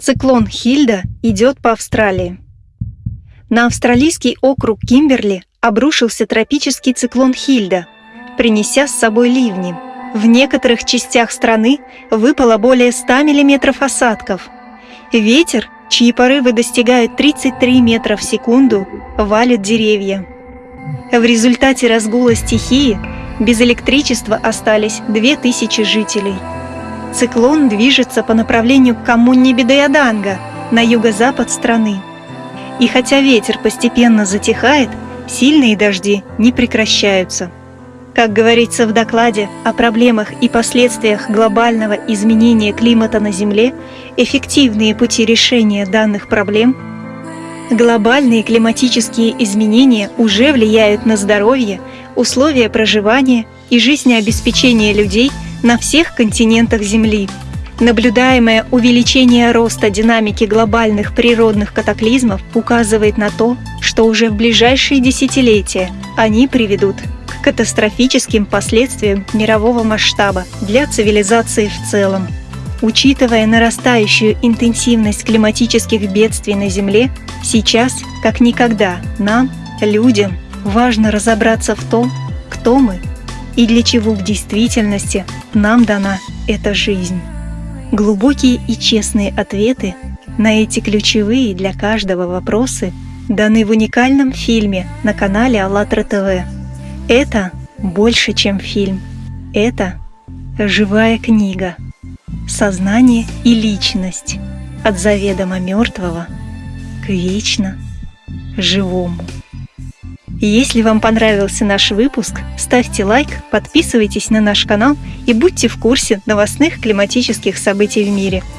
Циклон Хильда идет по Австралии. На австралийский округ Кимберли обрушился тропический циклон Хильда, принеся с собой ливни. В некоторых частях страны выпало более 100 мм осадков. Ветер, чьи порывы достигают 33 метра в секунду, валит деревья. В результате разгула стихии без электричества остались 2000 жителей. Циклон движется по направлению к коммуне Бедаяданга на юго-запад страны. И хотя ветер постепенно затихает, сильные дожди не прекращаются. Как говорится в докладе о проблемах и последствиях глобального изменения климата на Земле, эффективные пути решения данных проблем Глобальные климатические изменения уже влияют на здоровье, условия проживания и жизнеобеспечение людей – на всех континентах Земли. Наблюдаемое увеличение роста динамики глобальных природных катаклизмов указывает на то, что уже в ближайшие десятилетия они приведут к катастрофическим последствиям мирового масштаба для цивилизации в целом. Учитывая нарастающую интенсивность климатических бедствий на Земле, сейчас, как никогда, нам, людям, важно разобраться в том, кто мы и для чего в действительности нам дана эта жизнь. Глубокие и честные ответы на эти ключевые для каждого вопросы даны в уникальном фильме на канале АЛЛАТРА ТВ. Это больше, чем фильм. Это живая книга. Сознание и личность от заведомо мертвого к вечно живому. Если вам понравился наш выпуск, ставьте лайк, подписывайтесь на наш канал и будьте в курсе новостных климатических событий в мире –